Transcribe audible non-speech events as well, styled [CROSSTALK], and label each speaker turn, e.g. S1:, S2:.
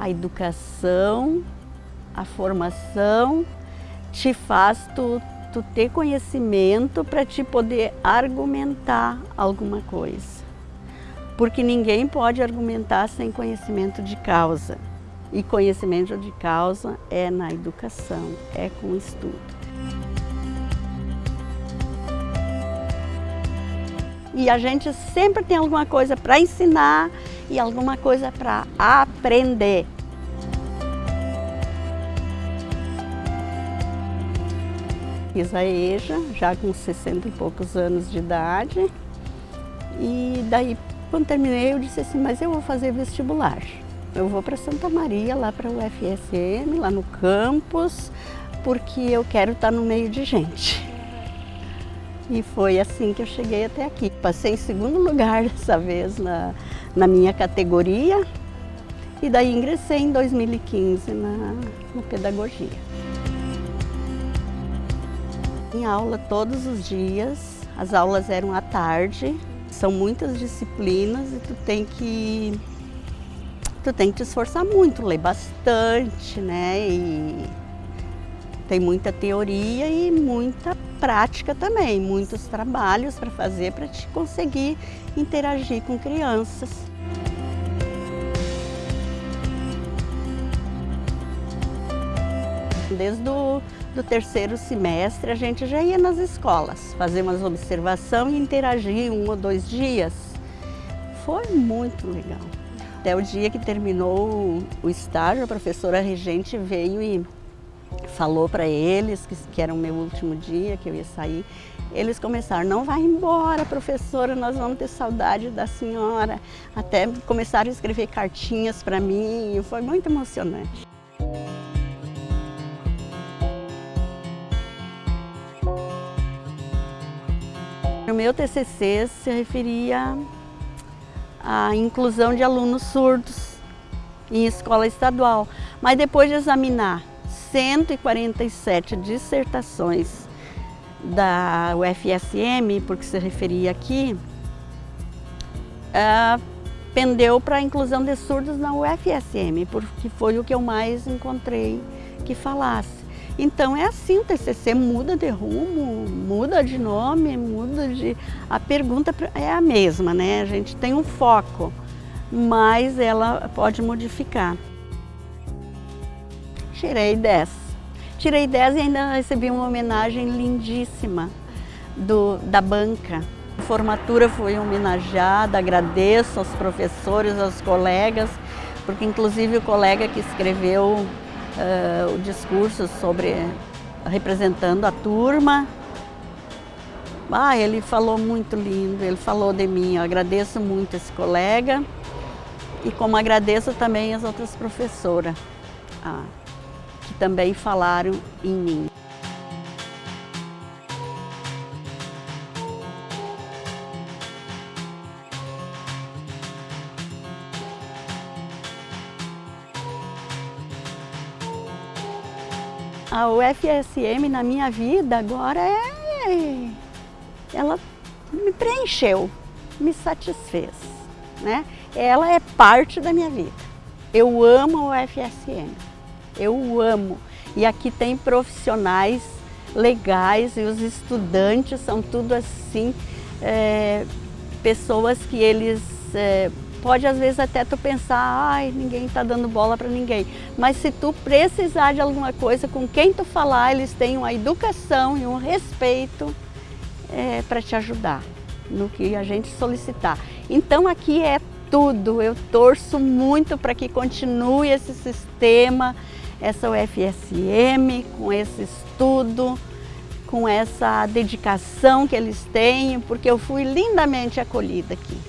S1: A educação, a formação te faz tu, tu ter conhecimento para te poder argumentar alguma coisa. Porque ninguém pode argumentar sem conhecimento de causa. E conhecimento de causa é na educação, é com estudo. E a gente sempre tem alguma coisa para ensinar e alguma coisa para aprender. Fiz a EJA, já com 60 e poucos anos de idade. E daí, quando terminei, eu disse assim, mas eu vou fazer vestibular. Eu vou para Santa Maria, lá para o UFSM, lá no campus, porque eu quero estar no meio de gente. E foi assim que eu cheguei até aqui. Passei em segundo lugar [LAUGHS] dessa vez na, na minha categoria e daí ingressei em 2015 na, na pedagogia. Em aula todos os dias, as aulas eram à tarde, são muitas disciplinas e tu tem que tu tem que te esforçar muito, ler bastante, né? E tem muita teoria e muita prática também, muitos trabalhos para fazer para te conseguir interagir com crianças. Desde o do terceiro semestre a gente já ia nas escolas, fazer umas observação e interagir um ou dois dias. Foi muito legal. Até o dia que terminou o estágio, a professora regente veio e falou para eles que, que era o meu último dia, que eu ia sair. Eles começaram, não vai embora, professora, nós vamos ter saudade da senhora. Até começaram a escrever cartinhas para mim, foi muito emocionante. O meu TCC se referia à inclusão de alunos surdos em escola estadual, mas depois de examinar 147 dissertações da UFSM, porque se referia aqui, uh, pendeu para a inclusão de surdos na UFSM, porque foi o que eu mais encontrei que falasse. Então é assim, o TCC muda de rumo, muda de nome, muda de... A pergunta é a mesma, né? A gente tem um foco, mas ela pode modificar. Tirei 10. Tirei 10 e ainda recebi uma homenagem lindíssima do, da banca. A formatura foi homenageada, agradeço aos professores, aos colegas, porque inclusive o colega que escreveu uh, o discurso sobre representando a turma, ah, ele falou muito lindo, ele falou de mim, eu agradeço muito esse colega e como agradeço também as outras professoras. Ah que também falaram em mim. A UFSM na minha vida agora é... ela me preencheu, me satisfez. Né? Ela é parte da minha vida. Eu amo a UFSM. Eu amo. E aqui tem profissionais legais e os estudantes são tudo assim, é, pessoas que eles... É, pode às vezes até tu pensar, ai, ninguém está dando bola para ninguém. Mas se tu precisar de alguma coisa, com quem tu falar, eles têm uma educação e um respeito é, para te ajudar no que a gente solicitar. Então aqui é tudo, eu torço muito para que continue esse sistema, essa UFSM, com esse estudo, com essa dedicação que eles têm, porque eu fui lindamente acolhida aqui.